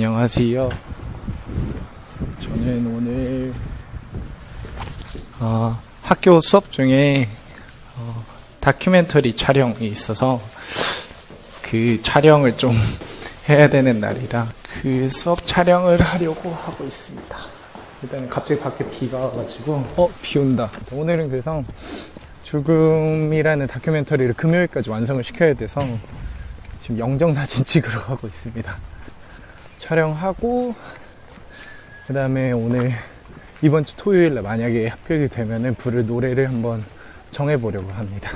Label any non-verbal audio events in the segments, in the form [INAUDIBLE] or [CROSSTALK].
안녕하세요. 저는 오늘 어, 학교 수업 중에 어, 다큐멘터리 촬영이 있어서 그 촬영을 좀 [LAUGHS] 해야 되는 날이라 그 수업 촬영을 하려고 하고 있습니다. 일단은 갑자기 밖에 비가 와가지고 어 비 온다. 오늘은 그래서 죽음이라는 다큐멘터리를 금요일까지 완성을 시켜야 돼서 지금 영정사진 [LAUGHS] 찍으러 가고 있습니다. 촬영하고 그 다음에 오늘 이번 주 토요일에 만약에 합격이 되면은 부를 노래를 한번 정해보려고 합니다.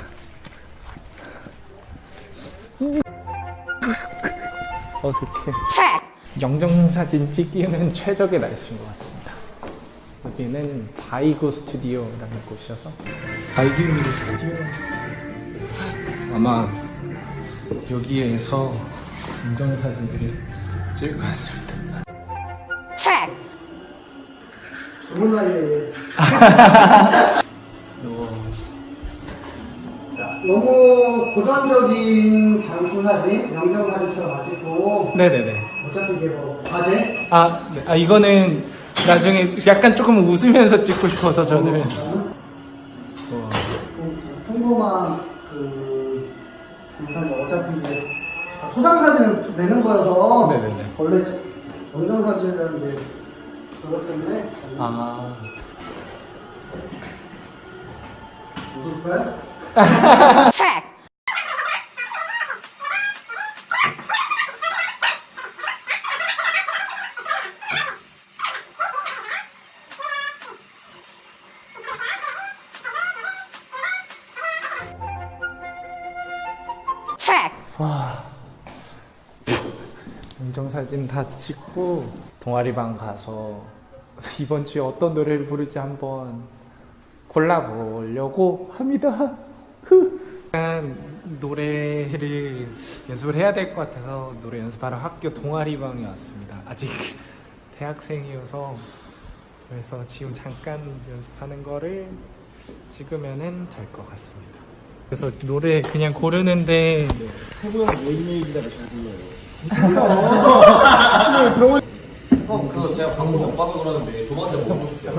[LAUGHS] 어색해. 영정사진 찍기는 최적의 날씨인 것 같습니다. 여기는 바이고 스튜디오라는 곳이어서 바이고 스튜디오 아마 여기에서 인정사진들을 찍을 것 같습니다. 좋은 날이에요. 너무 고전적인 장수 사진, 영정 사진처럼 안 찍고 네네네. 어차피 이게 뭐 과제? 아, 네. 아 이거는 나중에 약간 조금 웃으면서 찍고 싶어서 저는 어, 평범한 그 장사는 어차피 이제 소장 사진을 내는 거여서 네네네. 원래 사진은 이제 그것 때문에 아. 웃을 거야? 인정사진 다 찍고 동아리방 가서 이번 주에 어떤 노래를 부를지 한번 골라보려고 합니다. 흐. 약간 노래를 연습을 해야 될 것 같아서 노래 연습하러 학교 동아리방에 왔습니다. 아직 대학생이어서 그래서 지금 잠깐 연습하는 거를 찍으면은 될것 같습니다. 그래서 노래 그냥 고르는데 형 그거 제가 방금 못 봐서 그러는데 조만간 먹고 싶어요.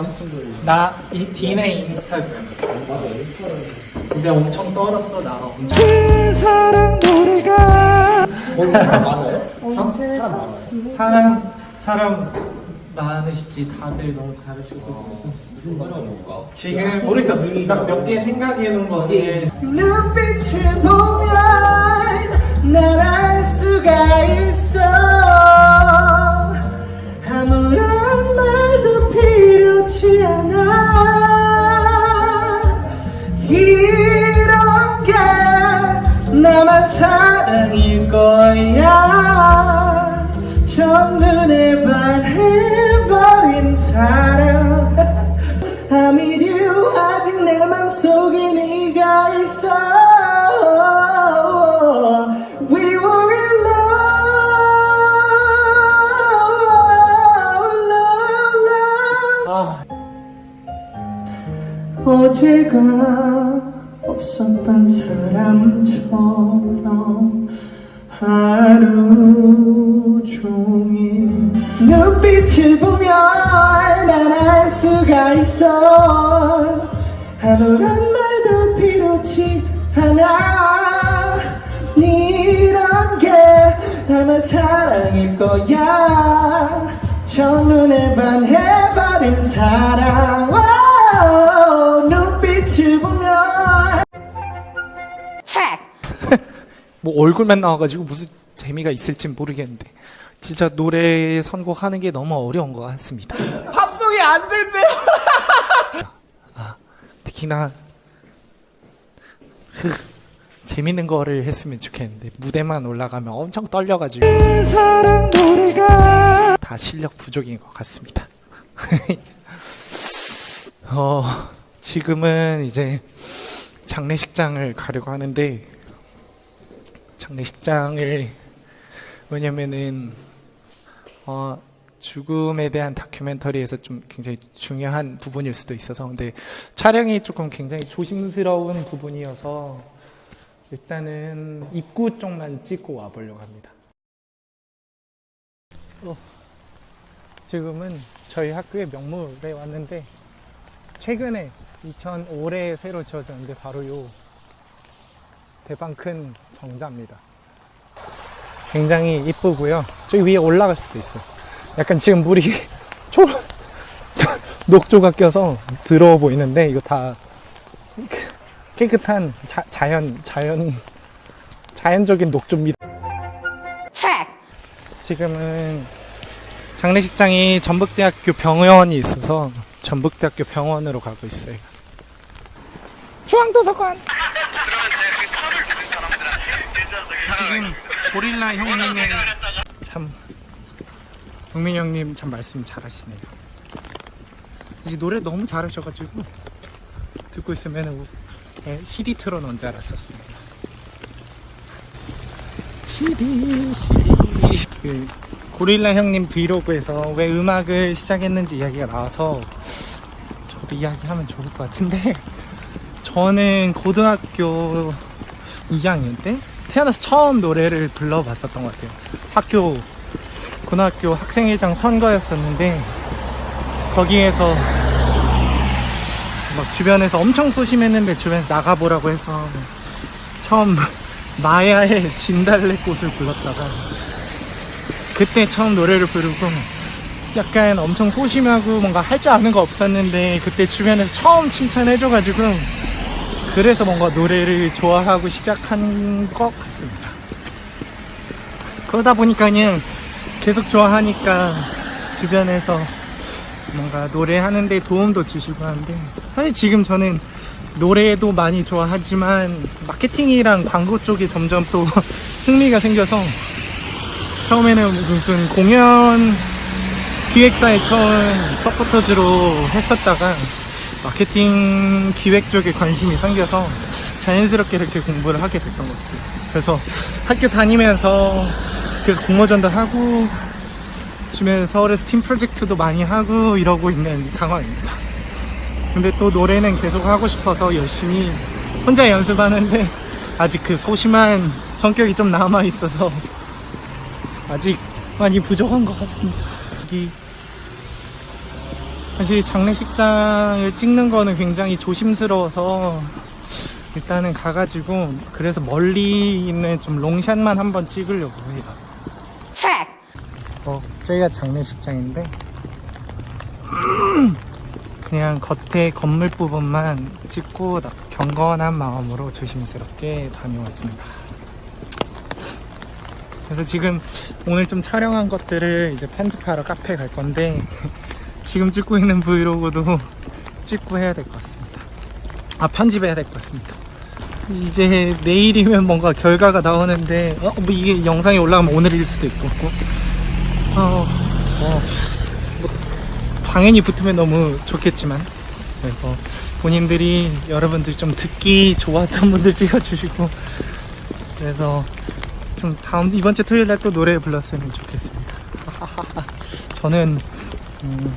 나 이 디네 인스타그램 근데 엄청 떨었어 나 엄청 사랑 노래가 많아요? 사람 사람 많으시지. 다들 너무 잘해주고 무슨 노래가 좋을까? 지금 모르겠어. 몇 개 생각해 놓은 거지 눈빛을 보면 날 알 수가 있어. 아무런 말도 필요치 않아. 이런 게 나만 사랑일 거야. 첫눈에 반해버린 사랑 I'm with you 아직 내 맘속에 네가 있어 We were in love, love, love. 어제가 없었던 사람처럼 하루 종일 눈빛을 보면 난알 수가 있어. 아무런 말도 필요치 않아. 이런 게 아마 사랑일 거야. 첫눈에 반해버린 사랑. 오, 눈빛을 보면 뭐 얼굴만 나와가지고 무슨 재미가 있을지 모르겠는데 진짜 노래 선곡하는 게 너무 어려운 것 같습니다. 팝송이 안 된대요. 아, 특히나 흐, 재밌는 거를 했으면 좋겠는데 무대만 올라가면 엄청 떨려가지고 사랑 노래가 다 실력 부족인 것 같습니다. [LAUGHS] 어, 지금은 이제 장례식장을 가려고 하는데 장례식장을 왜냐면은 어, 죽음에 대한 다큐멘터리에서 좀 굉장히 중요한 부분일 수도 있어서 근데 촬영이 조금 굉장히 조심스러운 부분이어서 일단은 입구 쪽만 찍고 와보려고 합니다. 어. 지금은 저희 학교의 명물에 왔는데 최근에 2005년에 새로 지어졌는데 바로 요 대방 큰 정자입니다. 굉장히 이쁘고요. 저기 위에 올라갈 수도 있어요. 약간 지금 물이 [LAUGHS] 초 [LAUGHS] 녹조가 껴서 더러워 보이는데 이거 다 깨끗한 자, 자연 자연 자연적인 녹조입니다. 지금은 장례식장이 전북대학교 병원이 있어서 전북대학교 병원으로 가고 있어요. 중앙도서관. 지금 고릴라 형님의 참 동민 형님 참 말씀 잘하시네요. 이 노래 너무 잘하셔가지고 듣고 있으면 CD 틀어놓은 줄 알았었습니다. CD, CD. 그 고릴라 형님 브이로그에서 왜 음악을 시작했는지 이야기가 나와서 저도 이야기하면 좋을 것 같은데 저는 고등학교 2학년 때 태어나서 처음 노래를 불러봤었던 것 같아요. 학교 고등학교 학생회장 선거였었는데 거기에서 막 주변에서 엄청 소심했는데 주변에서 나가보라고 해서 처음 [LAUGHS] 마야의 진달래꽃을 불렀다가 그때 처음 노래를 부르고 약간 엄청 소심하고 뭔가 할 줄 아는 거 없었는데 그때 주변에서 처음 칭찬해줘가지고 그래서 뭔가 노래를 좋아하고 시작한 것 같습니다. 그러다 보니까 그냥 계속 좋아하니까 주변에서 뭔가 노래하는 데 도움도 주시고 하는데 사실 지금 저는 노래도 많이 좋아하지만 마케팅이랑 광고 쪽에 점점 또 [LAUGHS] 흥미가 생겨서 처음에는 무슨 공연 기획사에 처음 서포터즈로 했었다가 마케팅 기획 쪽에 관심이 생겨서 자연스럽게 이렇게 공부를 하게 됐던 것 같아요. 그래서 학교 다니면서 계속 공모전도 하고 주변에 서울에서 팀 프로젝트도 많이 하고 이러고 있는 상황입니다. 근데 또 노래는 계속 하고 싶어서 열심히 혼자 연습하는데 아직 그 소심한 성격이 좀 남아 있어서 아직 많이 부족한 것 같습니다. 여기 사실 장례식장을 찍는 거는 굉장히 조심스러워서 일단은 가가지고 그래서 멀리 있는 좀 롱샷만 한번 찍으려고 해요. 어, 저희가 장례식장인데 [CLEARS THROAT] 그냥 겉에 건물 부분만 찍고 나- 경건한 마음으로 조심스럽게 다녀왔습니다. 그래서 지금 오늘 좀 촬영한 것들을 이제 편집하러 카페 갈 건데 지금 찍고 있는 브이로그도 [LAUGHS] 찍고 해야 될 것 같습니다. 아 편집해야 될 것 같습니다. 이제 내일이면 뭔가 결과가 나오는데 어, 뭐 이게 영상이 올라가면 오늘일 수도 있고 어, 어, 뭐, 당연히 붙으면 너무 좋겠지만 그래서 본인들이 여러분들 좀 듣기 좋았던 분들 찍어주시고 그래서 좀 다음 이번 주 토요일 날 또 노래 불렀으면 좋겠습니다. [LAUGHS] 저는 음,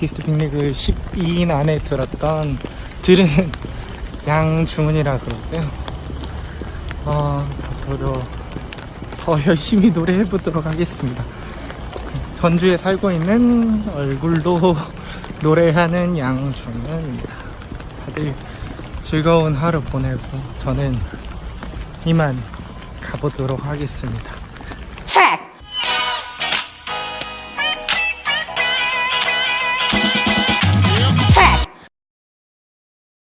아티스트 빅리그 12인 안에 들었던 들은 양중은이라 그러고요. 어, 앞으로 더 열심히 노래해 보도록 하겠습니다. 전주에 살고 있는 얼굴도 노래하는 양중은입니다. 다들 즐거운 하루 보내고 저는 이만 가보도록 하겠습니다.